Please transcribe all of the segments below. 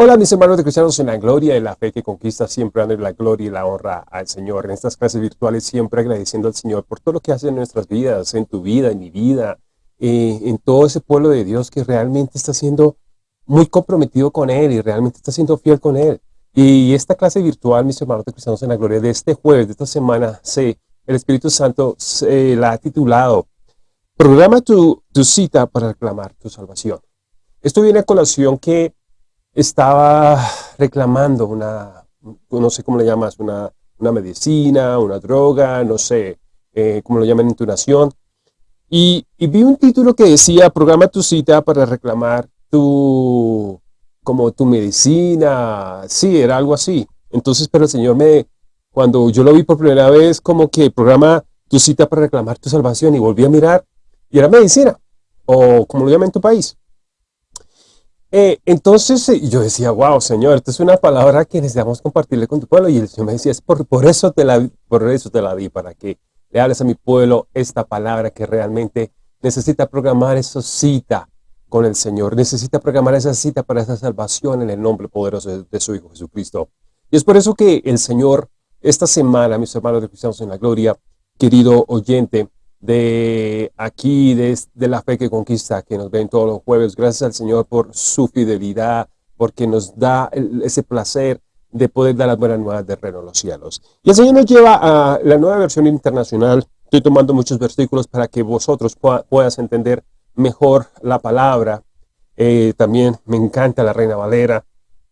Hola mis hermanos de cristianos en la gloria y la fe que conquista siempre dando la gloria y la honra al Señor. En estas clases virtuales siempre agradeciendo al Señor por todo lo que hace en nuestras vidas, en tu vida, en mi vida, eh, en todo ese pueblo de Dios que realmente está siendo muy comprometido con Él y realmente está siendo fiel con Él. Y esta clase virtual, mis hermanos de cristianos en la gloria, de este jueves, de esta semana, se, el Espíritu Santo se la ha titulado Programa tu, tu cita para reclamar tu salvación. Esto viene a colación que estaba reclamando una, no sé cómo le llamas, una, una medicina, una droga, no sé eh, cómo lo llaman en tu nación. Y, vi un título que decía, programa tu cita para reclamar tu, como tu medicina, sí, era algo así. Entonces, pero el Señor me, cuando yo lo vi por primera vez, como que programa tu cita para reclamar tu salvación y volví a mirar y era medicina, o como lo llaman en tu país. Eh, entonces eh, yo decía, wow, Señor, esta es una palabra que necesitamos compartirle con tu pueblo. Y el Señor me decía, es por, por, eso te la, por eso te la di, para que le hables a mi pueblo esta palabra que realmente necesita programar esa cita con el Señor. Necesita programar esa cita para esa salvación en el nombre poderoso de, su Hijo Jesucristo. Y es por eso que el Señor, esta semana, mis hermanos de Cristianos en la Gloria, querido oyente, de aquí, de, la fe que conquista, que nos ven todos los jueves. Gracias al Señor por su fidelidad, porque nos da ese placer de poder dar las buenas nuevas de reino a los cielos. Y el Señor nos lleva a la nueva versión internacional. Estoy tomando muchos versículos para que vosotros puedas entender mejor la palabra. Eh, también me encanta la Reina Valera,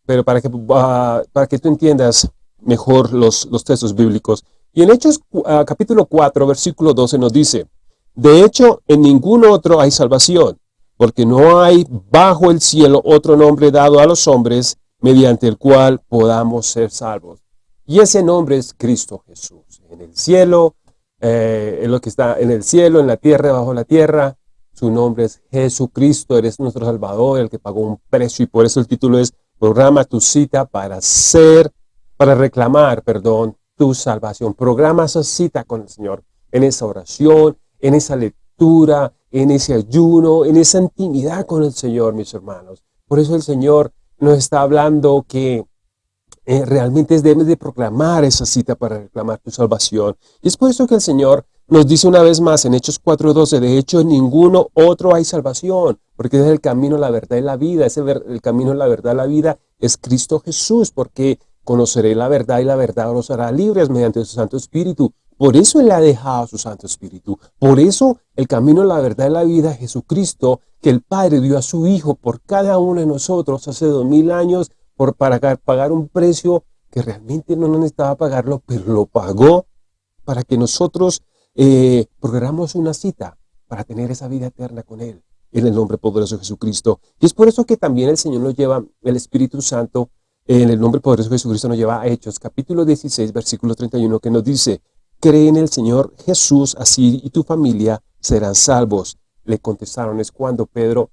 pero para que, ah, para que tú entiendas mejor los, los textos bíblicos, y en Hechos ah, capítulo 4, versículo 12 nos dice, De hecho, en ningún otro hay salvación, porque no hay bajo el cielo otro nombre dado a los hombres mediante el cual podamos ser salvos. Y ese nombre es Cristo Jesús. En el cielo, eh, en lo que está en el cielo, en la tierra, bajo la tierra, su nombre es Jesucristo, eres nuestro Salvador, el que pagó un precio, y por eso el título es Programa tu cita para ser, para reclamar, perdón, tu salvación. Programa esa cita con el Señor en esa oración, en esa lectura, en ese ayuno, en esa intimidad con el Señor, mis hermanos. Por eso el Señor nos está hablando que eh, realmente debes de proclamar esa cita para reclamar tu salvación. Y es por eso que el Señor nos dice una vez más en Hechos 4.12, de hecho en ninguno otro hay salvación, porque es el camino, la verdad y la vida. Ese el camino, la verdad, la vida es Cristo Jesús, porque Conoceré la verdad y la verdad los hará libres mediante su Santo Espíritu. Por eso Él ha dejado su Santo Espíritu. Por eso el camino, la verdad y la vida, Jesucristo, que el Padre dio a su Hijo por cada uno de nosotros hace dos mil años, por, para pagar un precio que realmente no necesitaba pagarlo, pero lo pagó para que nosotros eh, programemos una cita para tener esa vida eterna con Él, en el nombre poderoso de Jesucristo. Y es por eso que también el Señor nos lleva el Espíritu Santo en el nombre poderoso de Jesucristo nos lleva a Hechos, capítulo 16, versículo 31, que nos dice, cree en el Señor Jesús, así y tu familia serán salvos. Le contestaron, es cuando Pedro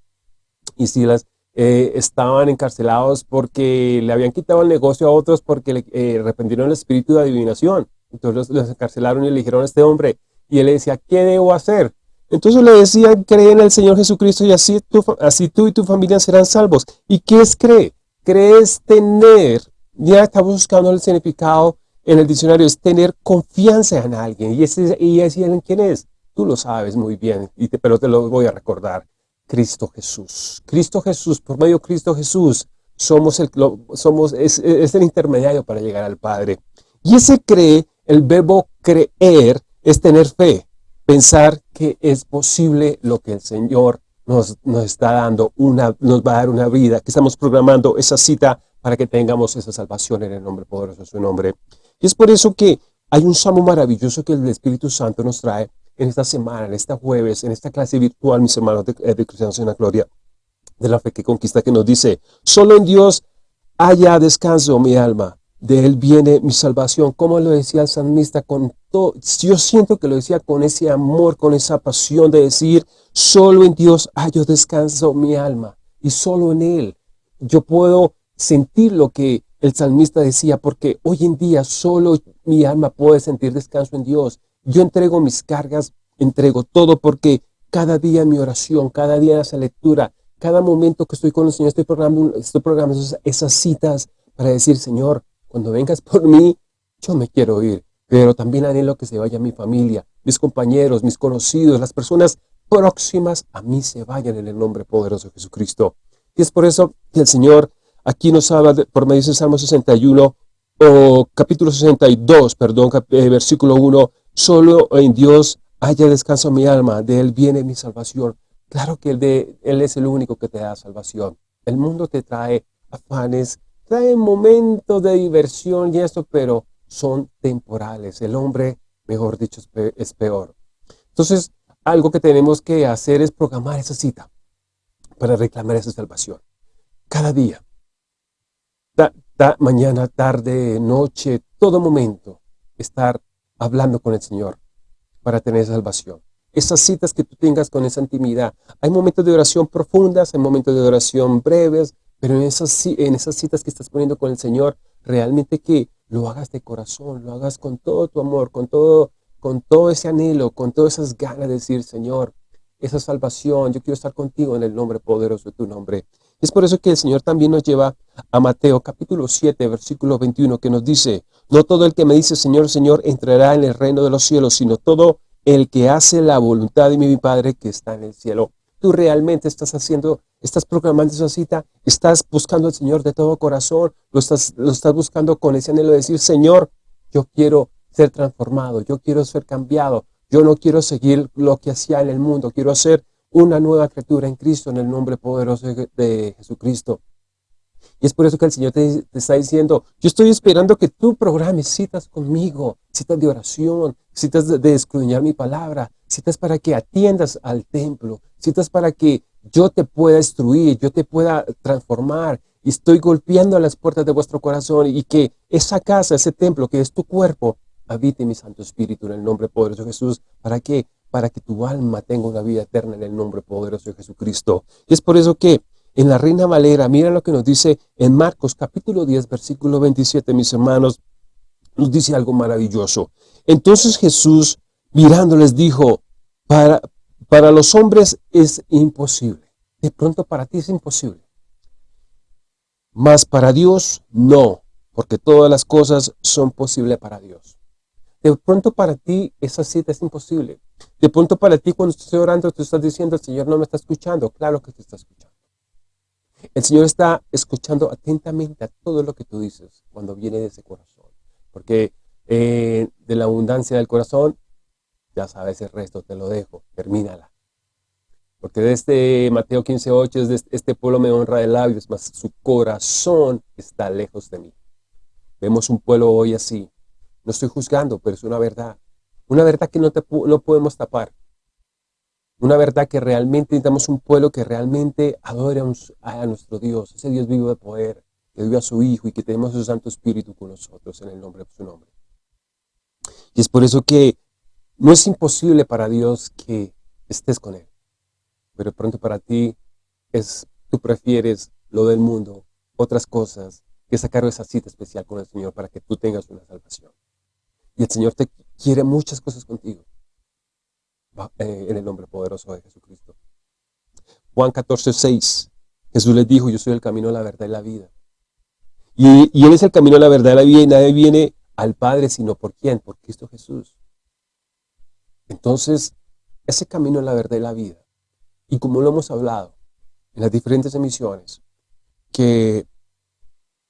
y Silas eh, estaban encarcelados porque le habían quitado el negocio a otros porque le eh, el espíritu de adivinación. Entonces los, encarcelaron y le dijeron a este hombre, y él le decía, ¿qué debo hacer? Entonces le decían, cree en el Señor Jesucristo y así, así tú y tu familia serán salvos. ¿Y qué es cree? Crees tener, ya estamos buscando el significado en el diccionario, es tener confianza en alguien. ¿Y ese, y ese alguien quién es? Tú lo sabes muy bien, y pero te lo voy a recordar. Cristo Jesús. Cristo Jesús, por medio de Cristo Jesús, somos el, somos, es, es el intermediario para llegar al Padre. Y ese cree, el verbo creer, es tener fe, pensar que es posible lo que el Señor nos, está dando una, nos va a dar una vida, que estamos programando esa cita para que tengamos esa salvación en el nombre poderoso de su nombre. Y es por eso que hay un salmo maravilloso que el Espíritu Santo nos trae en esta semana, en esta jueves, en esta clase virtual, mis hermanos de, eh, de Cristianos en la Gloria, de la fe que conquista, que nos dice, solo en Dios haya descanso mi alma, de Él viene mi salvación, como lo decía el salmista, con yo siento que lo decía con ese amor, con esa pasión de decir, solo en Dios hallo descanso mi alma, y solo en Él. Yo puedo sentir lo que el salmista decía, porque hoy en día solo mi alma puede sentir descanso en Dios. Yo entrego mis cargas, entrego todo, porque cada día mi oración, cada día esa lectura, cada momento que estoy con el Señor, estoy programando, estoy programando esas citas para decir, Señor, cuando vengas por mí, yo me quiero ir, pero también anhelo que se vaya mi familia, mis compañeros, mis conocidos, las personas próximas a mí se vayan en el nombre poderoso de Jesucristo. Y es por eso que el Señor aquí nos habla por medio del Salmo 61, o capítulo 62, perdón, eh, versículo 1, solo en Dios haya descanso mi alma, de Él viene mi salvación. Claro que de, Él es el único que te da salvación. El mundo te trae afanes, trae momentos de diversión y esto, pero son temporales. El hombre, mejor dicho, es peor. Entonces, algo que tenemos que hacer es programar esa cita para reclamar esa salvación. Cada día, mañana, tarde, noche, todo momento, estar hablando con el Señor para tener salvación. Esas citas que tú tengas con esa intimidad. Hay momentos de oración profundas, hay momentos de oración breves, pero en esas, en esas citas que estás poniendo con el Señor, realmente que lo hagas de corazón, lo hagas con todo tu amor, con todo, con todo ese anhelo, con todas esas ganas de decir, Señor, esa salvación, yo quiero estar contigo en el nombre poderoso de tu nombre. Es por eso que el Señor también nos lleva a Mateo capítulo 7, versículo 21, que nos dice, no todo el que me dice Señor, Señor, entrará en el reino de los cielos, sino todo el que hace la voluntad de mi Padre que está en el cielo. Tú realmente estás haciendo, estás programando esa cita, estás buscando al Señor de todo corazón, lo estás, lo estás buscando con ese anhelo de decir, Señor, yo quiero ser transformado, yo quiero ser cambiado, yo no quiero seguir lo que hacía en el mundo, quiero hacer una nueva criatura en Cristo, en el nombre poderoso de Jesucristo. Y es por eso que el Señor te, está diciendo, yo estoy esperando que tú programes citas conmigo, citas de oración, citas de, de escudriñar mi palabra, citas para que atiendas al templo, citas para que yo te pueda instruir, yo te pueda transformar. Y estoy golpeando las puertas de vuestro corazón y que esa casa, ese templo que es tu cuerpo, habite mi Santo Espíritu en el nombre poderoso de Jesús. ¿Para qué? Para que tu alma tenga una vida eterna en el nombre poderoso de Jesucristo. Y es por eso que en la Reina Valera, mira lo que nos dice en Marcos capítulo 10, versículo 27, mis hermanos, nos dice algo maravilloso. Entonces Jesús, mirándoles, dijo, para, para los hombres es imposible. De pronto para ti es imposible. Mas para Dios no, porque todas las cosas son posibles para Dios. De pronto para ti esa cita es imposible. De pronto para ti cuando estás orando, tú estás diciendo, el Señor no me está escuchando. Claro que te está escuchando. El Señor está escuchando atentamente a todo lo que tú dices cuando viene de ese corazón. Porque eh, de la abundancia del corazón, ya sabes el resto, te lo dejo, termínala. Porque de este Mateo 15.8 es de este pueblo me honra de labios, mas su corazón está lejos de mí. Vemos un pueblo hoy así. No estoy juzgando, pero es una verdad. Una verdad que no, te, no podemos tapar. Una verdad que realmente necesitamos un pueblo que realmente adore a, nuestro Dios, ese Dios vivo de poder, que dio a su Hijo y que tenemos su Santo Espíritu con nosotros en el nombre de su nombre. Y es por eso que no es imposible para Dios que estés con Él. Pero pronto para ti es, tú prefieres lo del mundo, otras cosas, que sacar esa cita especial con el Señor para que tú tengas una salvación. Y el Señor te quiere muchas cosas contigo. Eh, en el nombre poderoso de Jesucristo. Juan 14, 6. Jesús les dijo, yo soy el camino, la verdad y la vida. Y, y Él es el camino, la verdad y la vida, y nadie viene al Padre sino por quién, por Cristo Jesús. Entonces, ese camino es la verdad y la vida. Y como lo hemos hablado en las diferentes emisiones, que,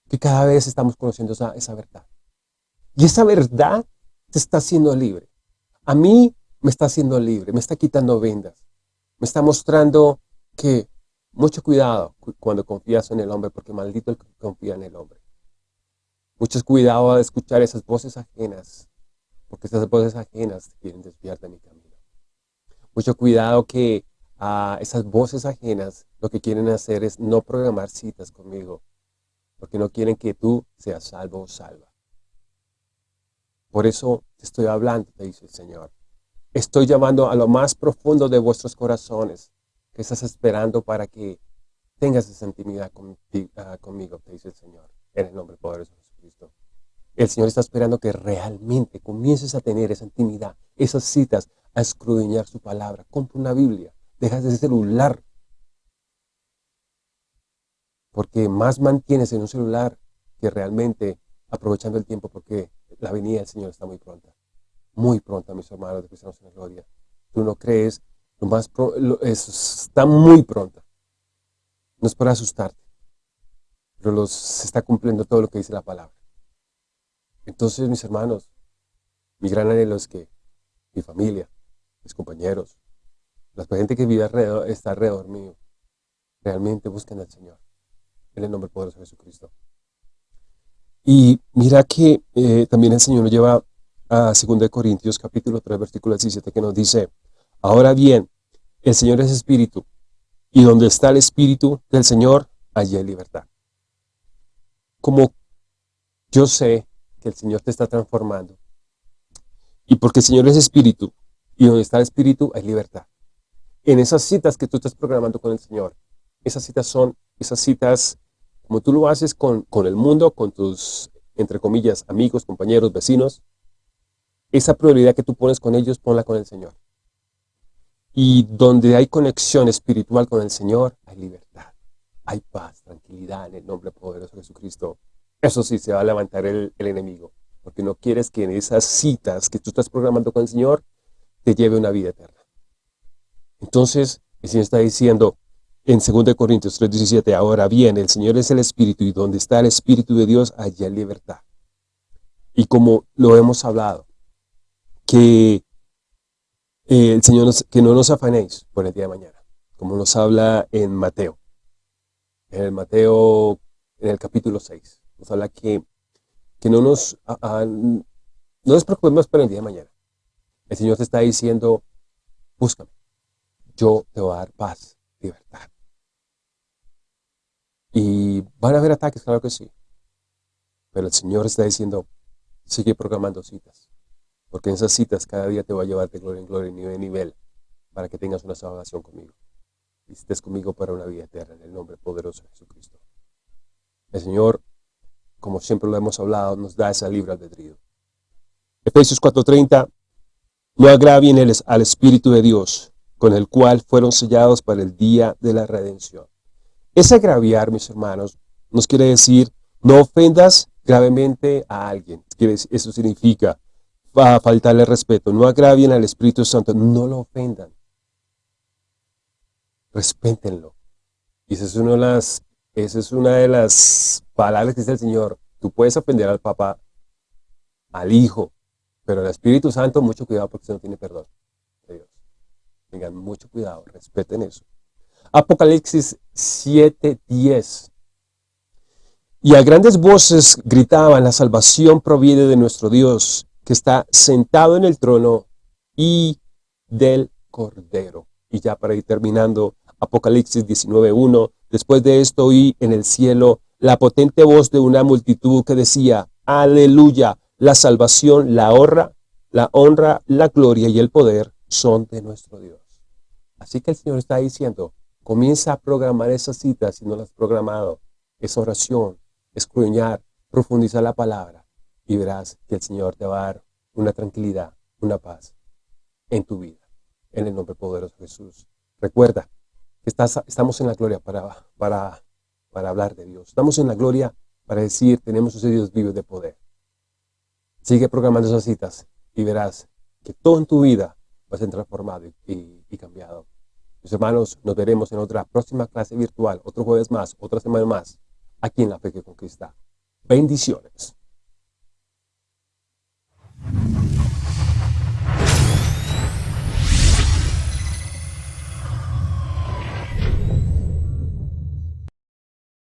que cada vez estamos conociendo esa, verdad. Y esa verdad te está haciendo libre. A mí me está haciendo libre, me está quitando vendas. Me está mostrando que mucho cuidado cuando confías en el hombre, porque maldito el que confía en el hombre. Mucho cuidado a escuchar esas voces ajenas, porque esas voces ajenas quieren desviar de mi camino. Mucho cuidado que a esas voces ajenas lo que quieren hacer es no programar citas conmigo, porque no quieren que tú seas salvo o salva. Por eso te estoy hablando, te dice el Señor. Estoy llamando a lo más profundo de vuestros corazones, que estás esperando para que tengas esa intimidad ah, conmigo, te dice el Señor, en el nombre poderoso de Jesucristo. El Señor está esperando que realmente comiences a tener esa intimidad, esas citas, a escudriñar su palabra. Compra una Biblia, dejas ese celular porque más mantienes en un celular que realmente aprovechando el tiempo, porque la venida del Señor está muy pronta. Muy pronta, mis hermanos de Cristianos en la Gloria. Tú no crees, lo más está muy pronta. No es para asustarte, pero los, se está cumpliendo todo lo que dice la palabra. Entonces, mis hermanos, mi gran anhelo es que mi familia, mis compañeros, la gente que vive alrededor, está alrededor mío, realmente busquen al Señor. En el nombre poderoso de Jesucristo. Y mira que eh, también el Señor nos lleva a 2 Corintios capítulo 3 versículo 17 que nos dice, ahora bien, el Señor es Espíritu, y donde está el Espíritu del Señor, allí hay libertad. Como yo sé que el Señor te está transformando, y porque el Señor es Espíritu, y donde está el Espíritu hay libertad. En esas citas que tú estás programando con el Señor, esas citas son esas citas como tú lo haces con, con el mundo, con tus, entre comillas, amigos, compañeros, vecinos, esa prioridad que tú pones con ellos, ponla con el Señor. Y donde hay conexión espiritual con el Señor, hay libertad, hay paz, tranquilidad en el nombre poderoso de Jesucristo. Eso sí, se va a levantar el, enemigo, porque no quieres que en esas citas que tú estás programando con el Señor, te lleve una vida eterna. Entonces, el Señor está diciendo, en 2 Corintios 3.17, ahora bien, el Señor es el Espíritu y donde está el Espíritu de Dios, allí hay libertad. Y como lo hemos hablado, que eh, el Señor, que no nos afanéis por el día de mañana, como nos habla en Mateo. En el Mateo, en el capítulo 6, habla que, que no, nos, no nos preocupemos por el día de mañana. El Señor te está diciendo, búscame, yo te voy a dar paz, libertad. Y van a haber ataques, claro que sí. Pero el Señor está diciendo, sigue programando citas. Porque en esas citas cada día te va a llevar de gloria en gloria, nivel en nivel, para que tengas una salvación conmigo. Y estés conmigo para una vida eterna, en el nombre poderoso de Jesucristo. El Señor, como siempre lo hemos hablado, nos da esa libre albedrío. Efesios 4.30, no agravien al Espíritu de Dios, con el cual fueron sellados para el día de la redención. Ese agraviar, mis hermanos, nos quiere decir, no ofendas gravemente a alguien. Eso significa faltarle respeto. No agravien al Espíritu Santo, no lo ofendan. Respétenlo. Y esa es una de las, esa es una de las palabras que dice el Señor. Tú puedes ofender al papá, al hijo, pero al Espíritu Santo, mucho cuidado porque usted no tiene perdón de Dios. Tengan mucho cuidado, respeten eso. Apocalipsis 7:10. Y a grandes voces gritaban, la salvación proviene de nuestro Dios, que está sentado en el trono y del Cordero. Y ya para ir terminando, Apocalipsis 19:1, después de esto oí en el cielo la potente voz de una multitud que decía, aleluya, la salvación, la honra, la honra, la gloria y el poder son de nuestro Dios. Así que el Señor está diciendo, Comienza a programar esas citas si no las has programado. Esa oración, escruñar, profundizar la palabra y verás que el Señor te va a dar una tranquilidad, una paz en tu vida. En el nombre poderoso de Jesús. Recuerda que estamos en la gloria para, para, para hablar de Dios. Estamos en la gloria para decir, tenemos ese Dios vivo de poder. Sigue programando esas citas y verás que todo en tu vida va a ser transformado y, y cambiado. Mis hermanos, nos veremos en otra próxima clase virtual, otro jueves más, otra semana más, aquí en La Fe que Conquista. Bendiciones.